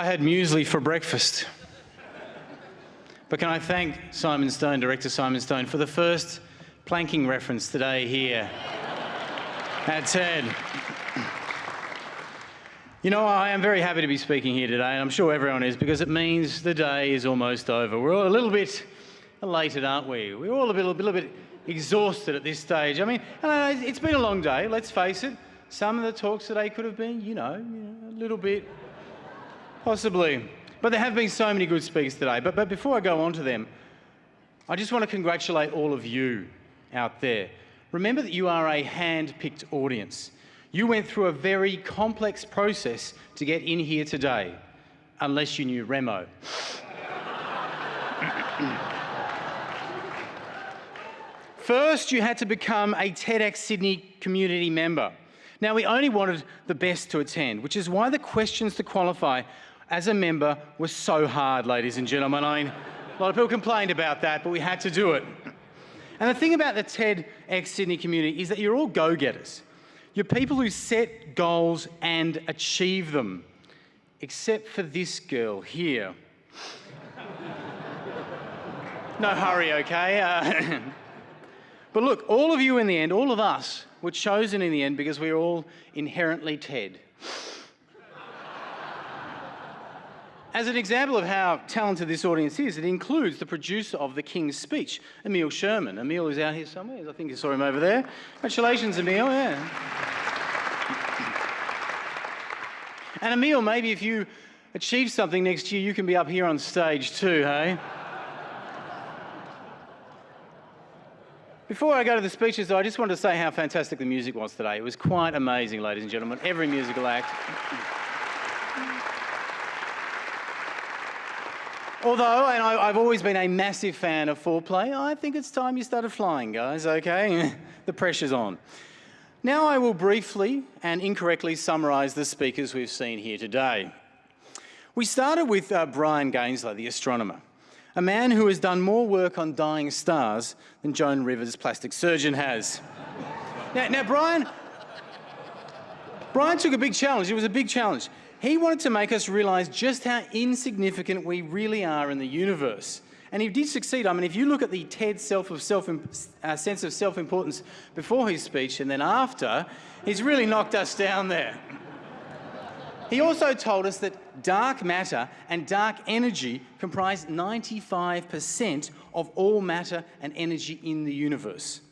I had muesli for breakfast. But can I thank Simon Stone, Director Simon Stone, for the first planking reference today here at TED. You know, I am very happy to be speaking here today, and I'm sure everyone is, because it means the day is almost over. We're all a little bit elated, aren't we? We're all a, a little bit exhausted at this stage. I mean, it's been a long day, let's face it. Some of the talks today could have been, you know, you know a little bit, possibly. But there have been so many good speakers today. But, but before I go on to them, I just want to congratulate all of you out there. Remember that you are a hand-picked audience. You went through a very complex process to get in here today, unless you knew Remo. First, you had to become a TEDx Sydney community member. Now, we only wanted the best to attend, which is why the questions to qualify as a member were so hard, ladies and gentlemen. I mean, a lot of people complained about that, but we had to do it. And the thing about the TEDx Sydney community is that you're all go-getters. You're people who set goals and achieve them, except for this girl here. no hurry, okay? Uh, but look, all of you in the end, all of us, were chosen in the end because we are all inherently TED. As an example of how talented this audience is, it includes the producer of The King's Speech, Emile Sherman. Emile is out here somewhere. I think you saw him over there. Congratulations, Emile. Yeah. And Emile, maybe if you achieve something next year, you can be up here on stage too, hey? Before I go to the speeches, though, I just wanted to say how fantastic the music was today. It was quite amazing, ladies and gentlemen. Every musical act. Although, and I, have always been a massive fan of foreplay, I think it's time you started flying, guys, okay? the pressure's on. Now I will briefly and incorrectly summarise the speakers we've seen here today. We started with uh, Brian Gaensler, the astronomer a man who has done more work on dying stars than Joan Rivers' plastic surgeon has. now, now, Brian, Brian took a big challenge. It was a big challenge. He wanted to make us realise just how insignificant we really are in the universe. And he did succeed. I mean, if you look at the TED self of self, uh, sense of self-importance before his speech and then after, he's really knocked us down there. He also told us that dark matter and dark energy comprise 95% of all matter and energy in the universe.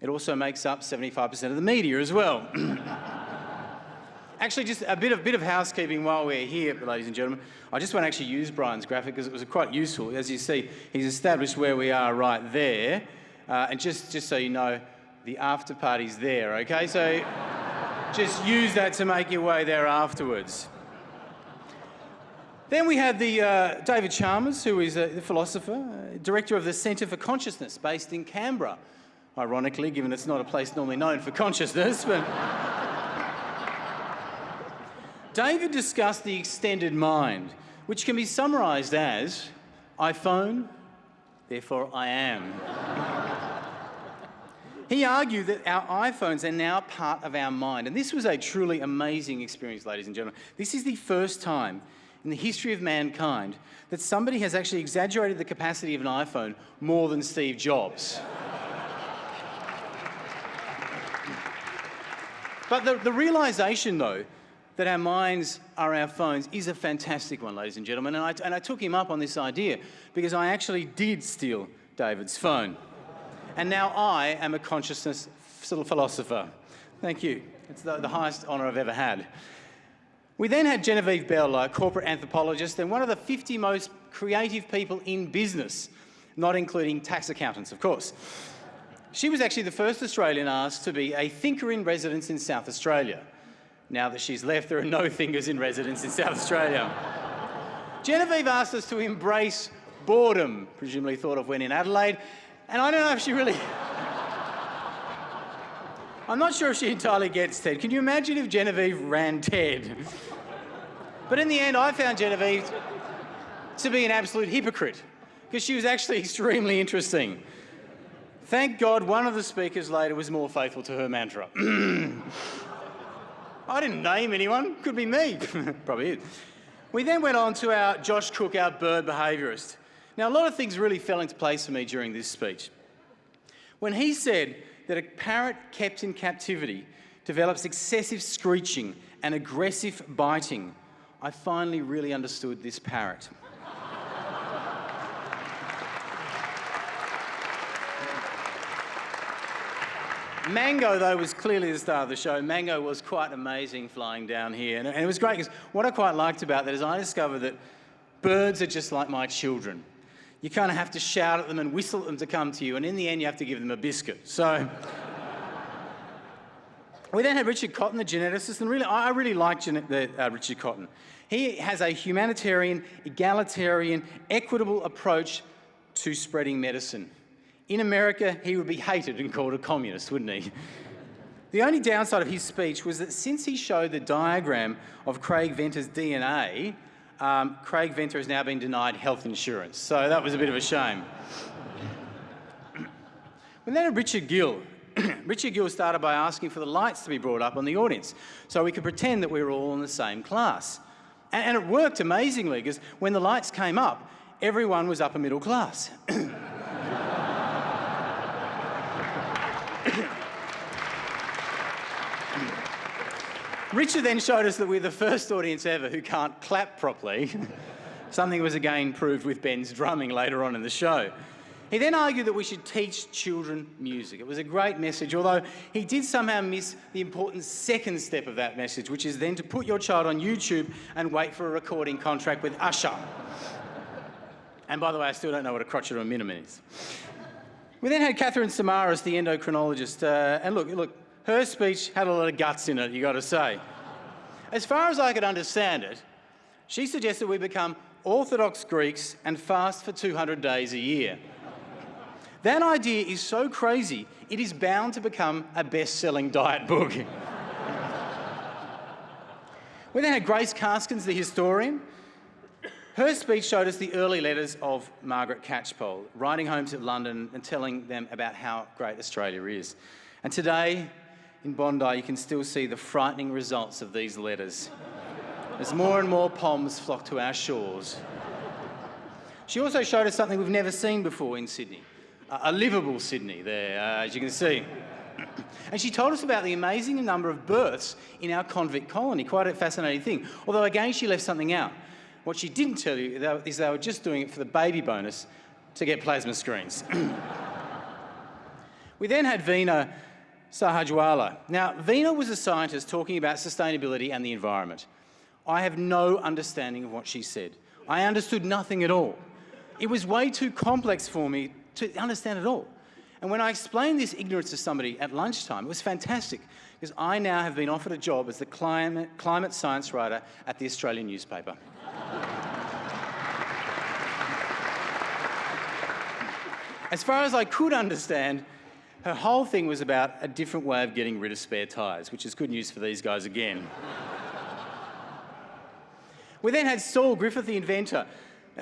It also makes up 75% of the media as well. actually, just a bit of, bit of housekeeping while we're here, ladies and gentlemen. I just want to actually use Brian's graphic because it was quite useful. As you see, he's established where we are right there. Uh, and just, just so you know, the after party's there, okay? So just use that to make your way there afterwards. Then we have the uh, David Chalmers, who is a philosopher, uh, director of the Centre for Consciousness, based in Canberra. Ironically, given it's not a place normally known for consciousness, but... David discussed the extended mind, which can be summarised as iPhone, therefore I am. he argued that our iPhones are now part of our mind, and this was a truly amazing experience, ladies and gentlemen. This is the first time in the history of mankind that somebody has actually exaggerated the capacity of an iPhone more than Steve Jobs. but the, the realization, though, that our minds are our phones is a fantastic one, ladies and gentlemen. And I, and I took him up on this idea because I actually did steal David's phone. And now I am a consciousness philosopher. Thank you. It's the, the highest honour I've ever had. We then had Genevieve Bell, a corporate anthropologist and one of the 50 most creative people in business, not including tax accountants, of course. She was actually the first Australian asked to be a thinker in residence in South Australia. Now that she's left, there are no fingers in residence in South Australia. Genevieve asked us to embrace boredom, presumably thought of when in Adelaide, and I don't know if she really... I'm not sure if she entirely gets TED. Can you imagine if Genevieve ran TED? But in the end, I found Genevieve to be an absolute hypocrite because she was actually extremely interesting. Thank God one of the speakers later was more faithful to her mantra. I didn't name anyone, could be me, probably is. We then went on to our Josh Cook, our bird behaviourist. Now, a lot of things really fell into place for me during this speech. When he said that a parrot kept in captivity develops excessive screeching and aggressive biting, I finally really understood this parrot. Mango, though, was clearly the star of the show. Mango was quite amazing flying down here. And, it was great because what I quite liked about that is I discovered that birds are just like my children. You kind of have to shout at them and whistle at them to come to you. And in the end, you have to give them a biscuit. So we then had Richard Cotton, the geneticist. And really, I really like uh, Richard Cotton. He has a humanitarian, egalitarian, equitable approach to spreading medicine. In America, he would be hated and called a communist, wouldn't he? The only downside of his speech was that since he showed the diagram of Craig Venter's DNA, um, Craig Venter has now been denied health insurance. So that was a bit of a shame. And then Richard Gill. Richard Gill started by asking for the lights to be brought up on the audience so we could pretend that we were all in the same class. And, and it worked amazingly because when the lights came up, everyone was upper middle class. Richard then showed us that we're the first audience ever who can't clap properly. Something was again proved with Ben's drumming later on in the show. He then argued that we should teach children music. It was a great message, although he did somehow miss the important second step of that message, which is then to put your child on YouTube and wait for a recording contract with Usher. And by the way, I still don't know what a crotchet or a minimum is. We then had Katherine Samaras, the endocrinologist, uh, and look, look, her speech had a lot of guts in it, you got to say. As far as I could understand it, she suggested we become Orthodox Greeks and fast for 200 days a year. That idea is so crazy, it is bound to become a best-selling diet book. we then had Grace Karskens, the historian. Her speech showed us the early letters of Margaret Catchpole, writing home to London and telling them about how great Australia is. And today, in Bondi, you can still see the frightening results of these letters as more and more palms flock to our shores. She also showed us something we've never seen before in Sydney, a livable Sydney there, uh, as you can see. And she told us about the amazing number of births in our convict colony, quite a fascinating thing. Although again, she left something out. What she didn't tell you is they were just doing it for the baby bonus to get plasma screens. we then had Veena Sahajwala. Now, Veena was a scientist talking about sustainability and the environment. I have no understanding of what she said. I understood nothing at all. It was way too complex for me to understand at all. And when I explained this ignorance to somebody at lunchtime, it was fantastic because I now have been offered a job as the climate, climate science writer at the Australian newspaper. as far as I could understand, her whole thing was about a different way of getting rid of spare tyres, which is good news for these guys again. we then had Saul Griffith, the inventor.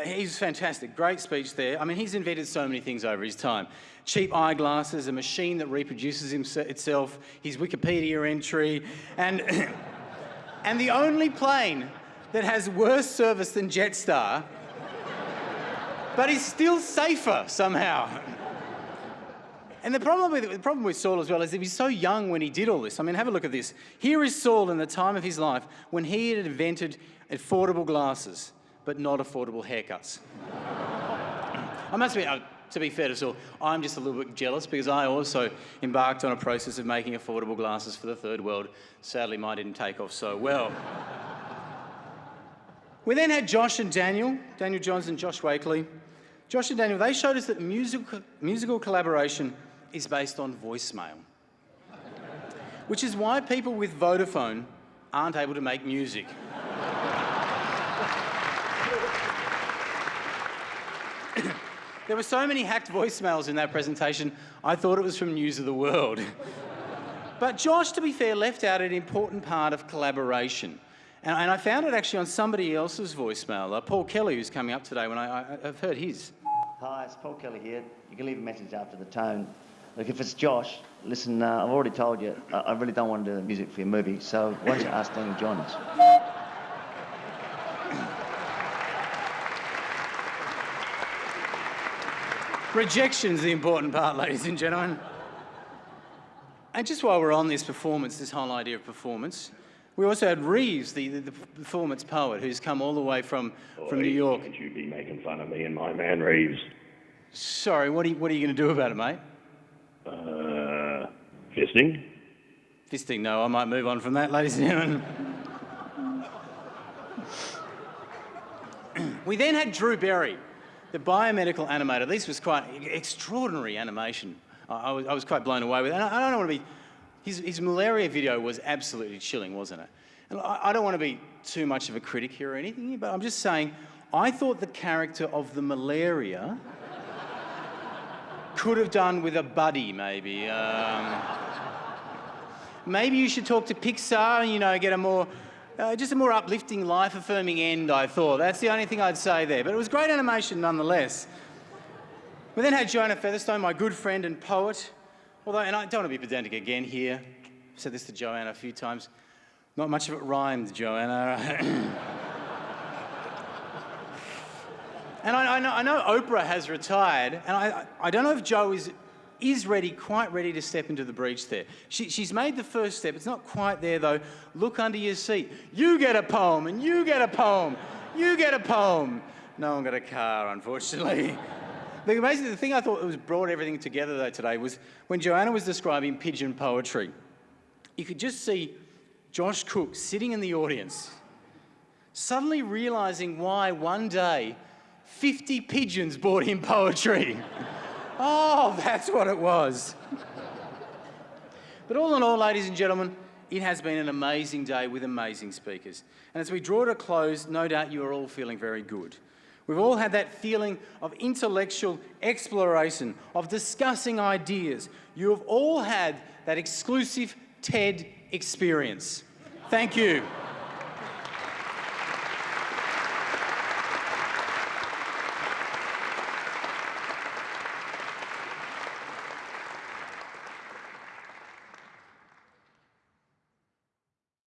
He's fantastic, great speech there. I mean, he's invented so many things over his time. Cheap eyeglasses, a machine that reproduces itself, his Wikipedia entry, and, and the only plane that has worse service than Jetstar, but is still safer somehow. And the problem, with, the problem with Saul as well is that he's so young when he did all this. I mean, have a look at this. Here is Saul in the time of his life when he had invented affordable glasses, but not affordable haircuts. I must be, uh, to be fair to Saul, I'm just a little bit jealous because I also embarked on a process of making affordable glasses for the third world. Sadly, mine didn't take off so well. we then had Josh and Daniel, Daniel Johns and Josh Wakely. Josh and Daniel, they showed us that musical, musical collaboration is based on voicemail, which is why people with Vodafone aren't able to make music. there were so many hacked voicemails in that presentation, I thought it was from News of the World. but Josh, to be fair, left out an important part of collaboration. And, and I found it actually on somebody else's voicemail, uh, Paul Kelly, who's coming up today, when I, I, I've heard his. Hi, it's Paul Kelly here. You can leave a message after the tone. Look, if it's Josh, listen, uh, I've already told you, I, I really don't want to do the music for your movie, so why don't you ask Danny Johns? Rejection's the important part, ladies and gentlemen. And just while we're on this performance, this whole idea of performance, we also had Reeves, the, the, the performance poet, who's come all the way from, Boy, from New York. Could you be making fun of me and my man Reeves? Sorry, what are you, what are you going to do about it, mate? Uh, fisting? Fisting, no, I might move on from that, ladies and gentlemen. we then had Drew Berry, the biomedical animator. This was quite extraordinary animation. I, was, I was, quite blown away with it. I, I don't want to be, his, his, malaria video was absolutely chilling, wasn't it? And I, I don't want to be too much of a critic here or anything, but I'm just saying, I thought the character of the malaria could have done with a buddy, maybe. Um, maybe you should talk to Pixar and, you know, get a more, uh, just a more uplifting, life-affirming end, I thought. That's the only thing I'd say there. But it was great animation nonetheless. We then had Joanna Featherstone, my good friend and poet. Although, and I don't want to be pedantic again here. I've said this to Joanna a few times. Not much of it rhymed, Joanna. and I, I, know, I, know, Oprah has retired, and I, I don't know if Joe is, is ready, quite ready to step into the breach there. She, she's made the first step. It's not quite there, though. Look under your seat. You get a poem, and you get a poem. You get a poem. No one got a car, unfortunately. The amazing the thing I thought was brought everything together though today was when Joanna was describing pigeon poetry. You could just see Josh Cook sitting in the audience, suddenly realizing why one day 50 pigeons brought him poetry. oh, that's what it was. but all in all, ladies and gentlemen, it has been an amazing day with amazing speakers. And as we draw to a close, no doubt you are all feeling very good. We've all had that feeling of intellectual exploration, of discussing ideas. You have all had that exclusive TED experience. Thank you.